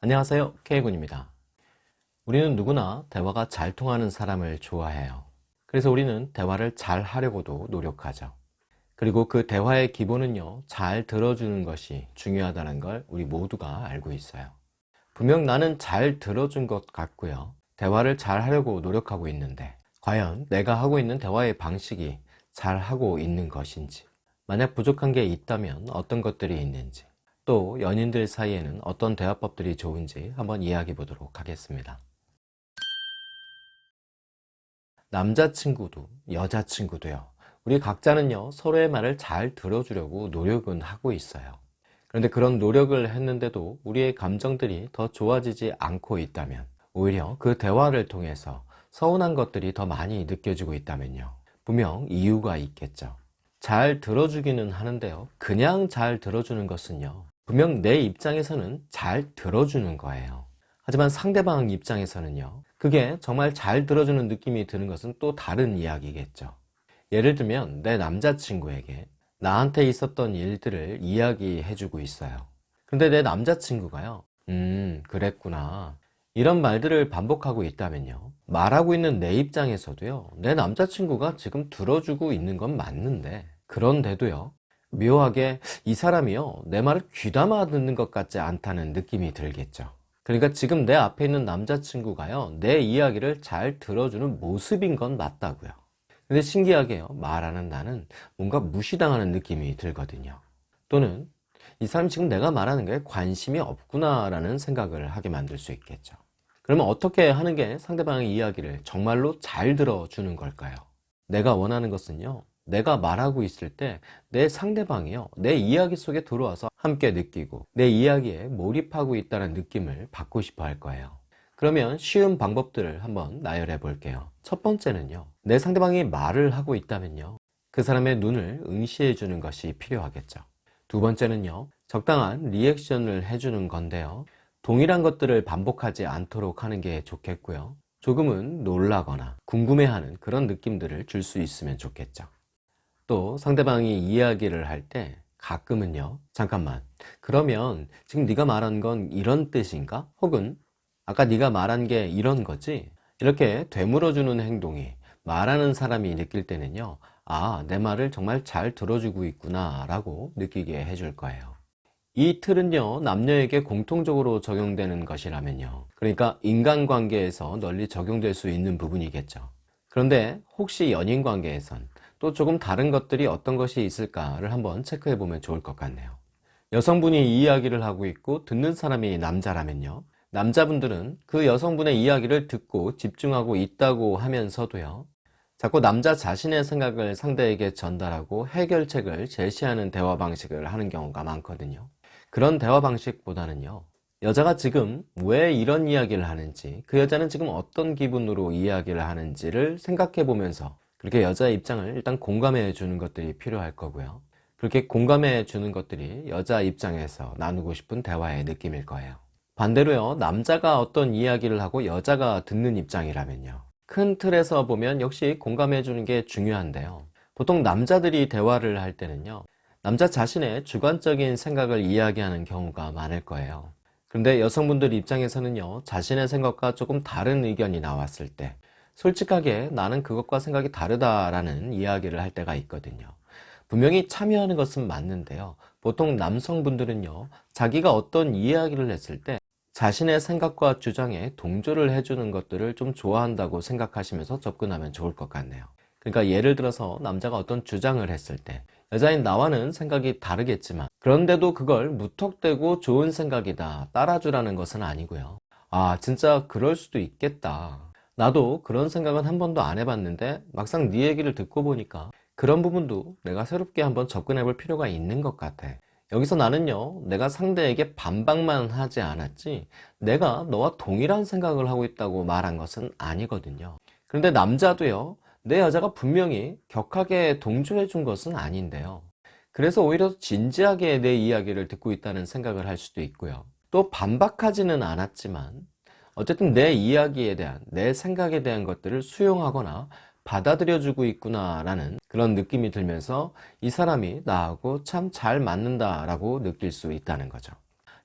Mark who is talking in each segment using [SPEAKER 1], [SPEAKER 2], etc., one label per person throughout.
[SPEAKER 1] 안녕하세요. K군입니다. 우리는 누구나 대화가 잘 통하는 사람을 좋아해요. 그래서 우리는 대화를 잘 하려고도 노력하죠. 그리고 그 대화의 기본은요 잘 들어주는 것이 중요하다는 걸 우리 모두가 알고 있어요. 분명 나는 잘 들어준 것 같고요. 대화를 잘 하려고 노력하고 있는데 과연 내가 하고 있는 대화의 방식이 잘 하고 있는 것인지 만약 부족한 게 있다면 어떤 것들이 있는지 또 연인들 사이에는 어떤 대화법들이 좋은지 한번 이야기해 보도록 하겠습니다. 남자친구도 여자친구도요. 우리 각자는요 서로의 말을 잘 들어주려고 노력은 하고 있어요. 그런데 그런 노력을 했는데도 우리의 감정들이 더 좋아지지 않고 있다면 오히려 그 대화를 통해서 서운한 것들이 더 많이 느껴지고 있다면요. 분명 이유가 있겠죠. 잘 들어주기는 하는데요. 그냥 잘 들어주는 것은요 분명 내 입장에서는 잘 들어주는 거예요. 하지만 상대방 입장에서는요 그게 정말 잘 들어주는 느낌이 드는 것은 또 다른 이야기겠죠. 예를 들면 내 남자친구에게 나한테 있었던 일들을 이야기해 주고 있어요. 근데 내 남자친구가요 음 그랬구나. 이런 말들을 반복하고 있다면요 말하고 있는 내 입장에서도요 내 남자친구가 지금 들어주고 있는 건 맞는데 그런데도요 묘하게 이 사람이요 내 말을 귀담아 듣는 것 같지 않다는 느낌이 들겠죠. 그러니까 지금 내 앞에 있는 남자친구가요 내 이야기를 잘 들어주는 모습인 건 맞다고요. 근데 신기하게요 말하는 나는 뭔가 무시당하는 느낌이 들거든요. 또는 이 사람이 지금 내가 말하는 게 관심이 없구나 라는 생각을 하게 만들 수 있겠죠. 그러면 어떻게 하는 게 상대방의 이야기를 정말로 잘 들어주는 걸까요? 내가 원하는 것은요 내가 말하고 있을 때 내 상대방이요 내 이야기 속에 들어와서 함께 느끼고 내 이야기에 몰입하고 있다는 느낌을 받고 싶어 할 거예요. 그러면 쉬운 방법들을 한번 나열해 볼게요. 첫 번째는요 내 상대방이 말을 하고 있다면요 그 사람의 눈을 응시해 주는 것이 필요하겠죠. 두 번째는요 적당한 리액션을 해주는 건데요 동일한 것들을 반복하지 않도록 하는 게 좋겠고요 조금은 놀라거나 궁금해하는 그런 느낌들을 줄 수 있으면 좋겠죠 또 상대방이 이야기를 할 때 가끔은요 잠깐만 그러면 지금 네가 말한 건 이런 뜻인가? 혹은 아까 네가 말한 게 이런 거지? 이렇게 되물어주는 행동이 말하는 사람이 느낄 때는요 아 내 말을 정말 잘 들어주고 있구나 라고 느끼게 해줄 거예요 이 틀은요 남녀에게 공통적으로 적용되는 것이라면요 그러니까 인간관계에서 널리 적용될 수 있는 부분이겠죠 그런데 혹시 연인관계에선 또 조금 다른 것들이 어떤 것이 있을까를 한번 체크해 보면 좋을 것 같네요. 여성분이 이야기를 하고 있고 듣는 사람이 남자라면요. 남자분들은 그 여성분의 이야기를 듣고 집중하고 있다고 하면서도요. 자꾸 남자 자신의 생각을 상대에게 전달하고 해결책을 제시하는 대화 방식을 하는 경우가 많거든요. 그런 대화 방식보다는요. 여자가 지금 왜 이런 이야기를 하는지 그 여자는 지금 어떤 기분으로 이야기를 하는지를 생각해 보면서 그렇게 여자의 입장을 일단 공감해 주는 것들이 필요할 거고요. 그렇게 공감해 주는 것들이 여자 입장에서 나누고 싶은 대화의 느낌일 거예요. 반대로요 남자가 어떤 이야기를 하고 여자가 듣는 입장이라면요. 큰 틀에서 보면 역시 공감해 주는 게 중요한데요. 보통 남자들이 대화를 할 때는요 남자 자신의 주관적인 생각을 이야기하는 경우가 많을 거예요. 그런데 여성분들 입장에서는요 자신의 생각과 조금 다른 의견이 나왔을 때 솔직하게 나는 그것과 생각이 다르다라는 이야기를 할 때가 있거든요. 분명히 참여하는 것은 맞는데요. 보통 남성분들은요 자기가 어떤 이야기를 했을 때 자신의 생각과 주장에 동조를 해주는 것들을 좀 좋아한다고 생각하시면서 접근하면 좋을 것 같네요. 그러니까 예를 들어서 남자가 어떤 주장을 했을 때 여자인 나와는 생각이 다르겠지만 그런데도 그걸 무턱대고 좋은 생각이다 따라주라는 것은 아니고요. 아 진짜 그럴 수도 있겠다 나도 그런 생각은 한 번도 안 해봤는데 막상 네 얘기를 듣고 보니까 그런 부분도 내가 새롭게 한번 접근해 볼 필요가 있는 것 같아. 여기서 나는요 내가 상대에게 반박만 하지 않았지 내가 너와 동일한 생각을 하고 있다고 말한 것은 아니거든요. 그런데 남자도요 내 여자가 분명히 격하게 동조해 준 것은 아닌데요. 그래서 오히려 진지하게 내 이야기를 듣고 있다는 생각을 할 수도 있고요. 또 반박하지는 않았지만 어쨌든 내 이야기에 대한 내 생각에 대한 것들을 수용하거나 받아들여 주고 있구나 라는 그런 느낌이 들면서 이 사람이 나하고 참 잘 맞는다 라고 느낄 수 있다는 거죠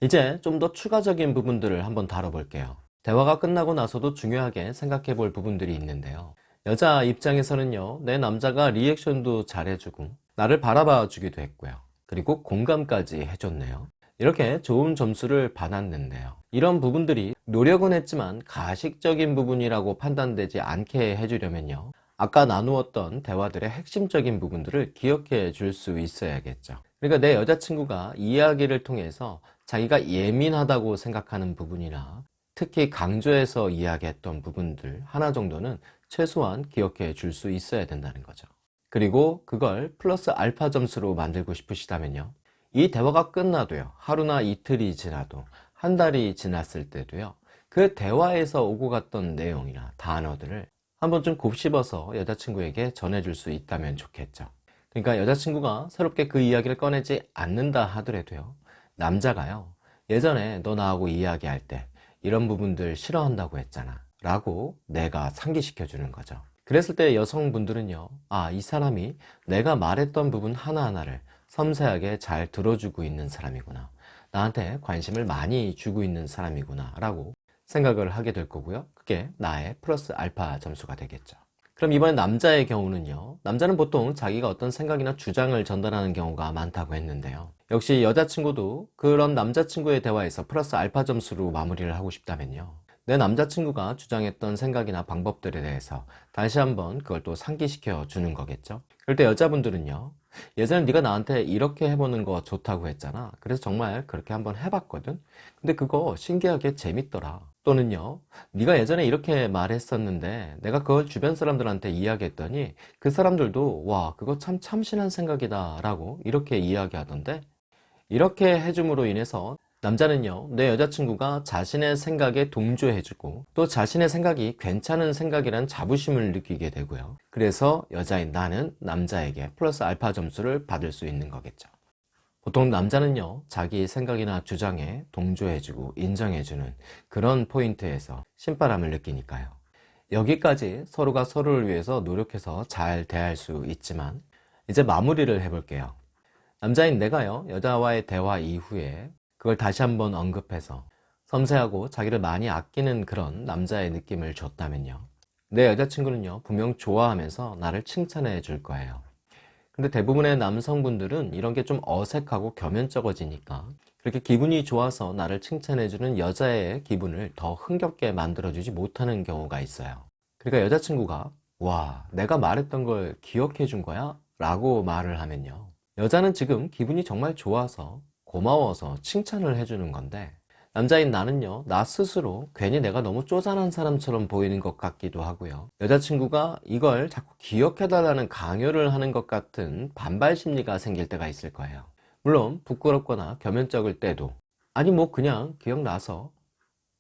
[SPEAKER 1] 이제 좀 더 추가적인 부분들을 한번 다뤄볼게요. 대화가 끝나고 나서도 중요하게 생각해 볼 부분들이 있는데요. 여자 입장에서는요, 내 남자가 리액션도 잘해주고, 나를 바라봐 주기도 했고요. 그리고 공감까지 해줬네요. 이렇게 좋은 점수를 받았는데요. 이런 부분들이 노력은 했지만 가식적인 부분이라고 판단되지 않게 해주려면요. 아까 나누었던 대화들의 핵심적인 부분들을 기억해 줄 수 있어야겠죠. 그러니까 내 여자친구가 이야기를 통해서 자기가 예민하다고 생각하는 부분이나 특히 강조해서 이야기했던 부분들 하나 정도는 최소한 기억해 줄 수 있어야 된다는 거죠. 그리고 그걸 플러스 알파 점수로 만들고 싶으시다면요. 이 대화가 끝나도요. 하루나 이틀이 지나도 한 달이 지났을 때도요. 그 대화에서 오고 갔던 내용이나 단어들을 한번 좀 곱씹어서 여자친구에게 전해줄 수 있다면 좋겠죠. 그러니까 여자친구가 새롭게 그 이야기를 꺼내지 않는다 하더라도요. 남자가요. 예전에 너 나하고 이야기할 때 이런 부분들 싫어한다고 했잖아. 라고 내가 상기시켜 주는 거죠. 그랬을 때 여성분들은요. 아, 이 사람이 내가 말했던 부분 하나하나를 섬세하게 잘 들어주고 있는 사람이구나. 나한테 관심을 많이 주고 있는 사람이구나. 라고 생각을 하게 될 거고요. 그게 나의 플러스 알파 점수가 되겠죠. 그럼 이번에 남자의 경우는요. 남자는 보통 자기가 어떤 생각이나 주장을 전달하는 경우가 많다고 했는데요. 역시 여자친구도 그런 남자친구의 대화에서 플러스 알파 점수로 마무리를 하고 싶다면요. 내 남자친구가 주장했던 생각이나 방법들에 대해서 다시 한번 그걸 또 상기시켜 주는 거겠죠. 그럴 때 여자분들은요. 예전에 네가 나한테 이렇게 해보는 거 좋다고 했잖아. 그래서 정말 그렇게 한번 해봤거든. 근데 그거 신기하게 재밌더라. 또는요. 네가 예전에 이렇게 말했었는데 내가 그걸 주변 사람들한테 이야기했더니 그 사람들도 와 그거 참 참신한 생각이다 라고 이렇게 이야기하던데 이렇게 해줌으로 인해서 남자는요 내 여자친구가 자신의 생각에 동조해주고 또 자신의 생각이 괜찮은 생각이란 자부심을 느끼게 되고요. 그래서 여자인 나는 남자에게 플러스 알파 점수를 받을 수 있는 거겠죠. 보통 남자는요 자기 생각이나 주장에 동조해주고 인정해주는 그런 포인트에서 신바람을 느끼니까요. 여기까지 서로가 서로를 위해서 노력해서 잘 대할 수 있지만 이제 마무리를 해볼게요. 남자인 내가요 여자와의 대화 이후에 그걸 다시 한번 언급해서 섬세하고 자기를 많이 아끼는 그런 남자의 느낌을 줬다면요. 내 여자친구는요 분명 좋아하면서 나를 칭찬해 줄 거예요. 근데 대부분의 남성분들은 이런 게 좀 어색하고 겸연쩍어지니까 그렇게 기분이 좋아서 나를 칭찬해 주는 여자의 기분을 더 흥겹게 만들어 주지 못하는 경우가 있어요. 그러니까 여자친구가 와 내가 말했던 걸 기억해 준 거야? 라고 말을 하면요. 여자는 지금 기분이 정말 좋아서 고마워서 칭찬을 해주는 건데 남자인 나는요 나 스스로 괜히 내가 너무 쪼잔한 사람처럼 보이는 것 같기도 하고요. 여자친구가 이걸 자꾸 기억해달라는 강요를 하는 것 같은 반발 심리가 생길 때가 있을 거예요. 물론 부끄럽거나 겸연쩍을 때도 아니 뭐 그냥 기억나서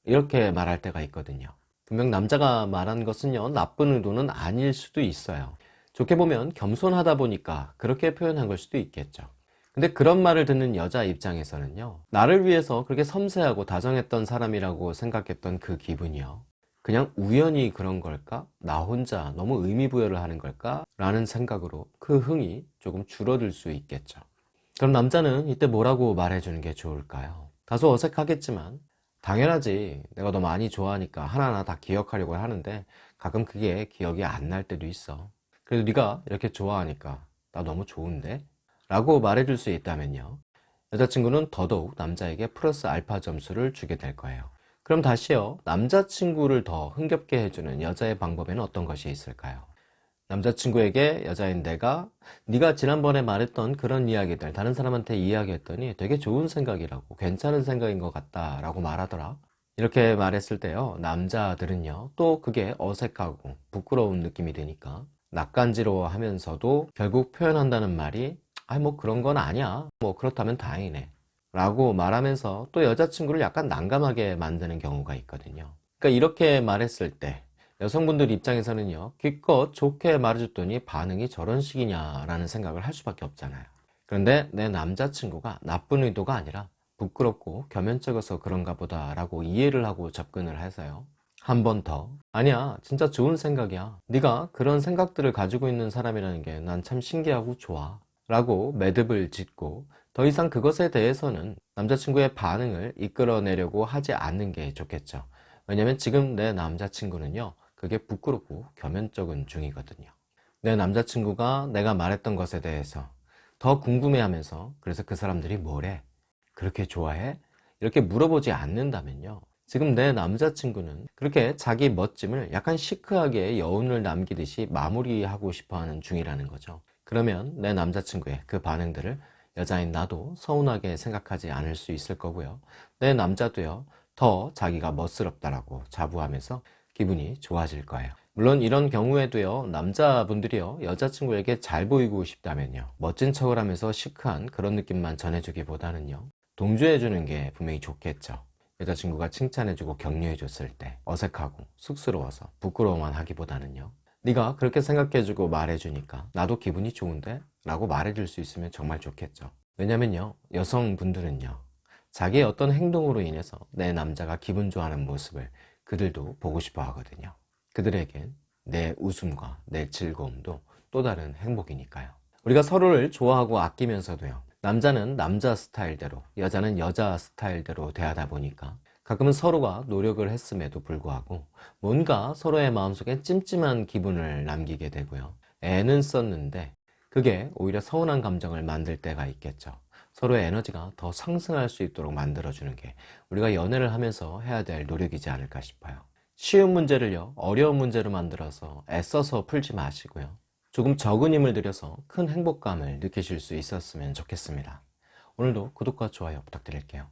[SPEAKER 1] 이렇게 말할 때가 있거든요. 분명 남자가 말한 것은요 나쁜 의도는 아닐 수도 있어요. 좋게 보면 겸손하다 보니까 그렇게 표현한 걸 수도 있겠죠 근데 그런 말을 듣는 여자 입장에서는요 나를 위해서 그렇게 섬세하고 다정했던 사람이라고 생각했던 그 기분이요 그냥 우연히 그런 걸까? 나 혼자 너무 의미부여를 하는 걸까? 라는 생각으로 그 흥이 조금 줄어들 수 있겠죠 그럼 남자는 이때 뭐라고 말해주는 게 좋을까요? 다소 어색하겠지만 당연하지 내가 너 많이 좋아하니까 하나하나 다 기억하려고 하는데 가끔 그게 기억이 안 날 때도 있어 그래도 네가 이렇게 좋아하니까 나 너무 좋은데? 라고 말해줄 수 있다면요. 여자친구는 더더욱 남자에게 플러스 알파 점수를 주게 될 거예요. 그럼 다시요. 남자친구를 더 흥겹게 해주는 여자의 방법에는 어떤 것이 있을까요? 남자친구에게 여자인 내가 네가 지난번에 말했던 그런 이야기들 다른 사람한테 이야기했더니 되게 좋은 생각이라고 괜찮은 생각인 것 같다 라고 말하더라. 이렇게 말했을 때요. 남자들은요. 또 그게 어색하고 부끄러운 느낌이 드니까 낯간지러워 하면서도 결국 표현한다는 말이 아니 뭐 그런 건 아니야. 뭐 그렇다면 다행이네. 라고 말하면서 또 여자친구를 약간 난감하게 만드는 경우가 있거든요. 그러니까 이렇게 말했을 때 여성분들 입장에서는요 기껏 좋게 말해줬더니 반응이 저런 식이냐 라는 생각을 할 수밖에 없잖아요. 그런데 내 남자친구가 나쁜 의도가 아니라 부끄럽고 겸연쩍어서 그런가 보다. 라고 이해를 하고 접근을 해서요 한 번 더 아니야. 진짜 좋은 생각이야. 네가 그런 생각들을 가지고 있는 사람이라는 게 난 참 신기하고 좋아 라고 매듭을 짓고 더 이상 그것에 대해서는 남자친구의 반응을 이끌어내려고 하지 않는 게 좋겠죠. 왜냐면 지금 내 남자친구는요, 그게 부끄럽고 겸연쩍은 중이거든요. 내 남자친구가 내가 말했던 것에 대해서 더 궁금해하면서 그래서 그 사람들이 뭐래? 그렇게 좋아해? 이렇게 물어보지 않는다면요. 지금 내 남자친구는 그렇게 자기 멋짐을 약간 시크하게 여운을 남기듯이 마무리하고 싶어 하는 중이라는 거죠. 그러면 내 남자친구의 그 반응들을 여자인 나도 서운하게 생각하지 않을 수 있을 거고요. 내 남자도요, 더 자기가 멋스럽다라고 자부하면서 기분이 좋아질 거예요. 물론 이런 경우에도요, 남자분들이요, 여자친구에게 잘 보이고 싶다면요, 멋진 척을 하면서 시크한 그런 느낌만 전해주기보다는요, 동조해주는 게 분명히 좋겠죠. 여자친구가 칭찬해주고 격려해줬을 때 어색하고 쑥스러워서 부끄러워만 하기보다는요, 네가 그렇게 생각해주고 말해주니까 나도 기분이 좋은데? 라고 말해줄 수 있으면 정말 좋겠죠. 왜냐면요, 여성분들은요, 자기의 어떤 행동으로 인해서 내 남자가 기분 좋아하는 모습을 그들도 보고 싶어 하거든요. 그들에겐 내 웃음과 내 즐거움도 또 다른 행복이니까요. 우리가 서로를 좋아하고 아끼면서도요, 남자는 남자 스타일대로, 여자는 여자 스타일대로 대하다 보니까 가끔은 서로가 노력을 했음에도 불구하고 뭔가 서로의 마음속에 찜찜한 기분을 남기게 되고요. 애는 썼는데 그게 오히려 서운한 감정을 만들 때가 있겠죠. 서로의 에너지가 더 상승할 수 있도록 만들어주는 게 우리가 연애를 하면서 해야 될 노력이지 않을까 싶어요. 쉬운 문제를요, 어려운 문제로 만들어서 애써서 풀지 마시고요. 조금 적은 힘을 들여서 큰 행복감을 느끼실 수 있었으면 좋겠습니다. 오늘도 구독과 좋아요 부탁드릴게요.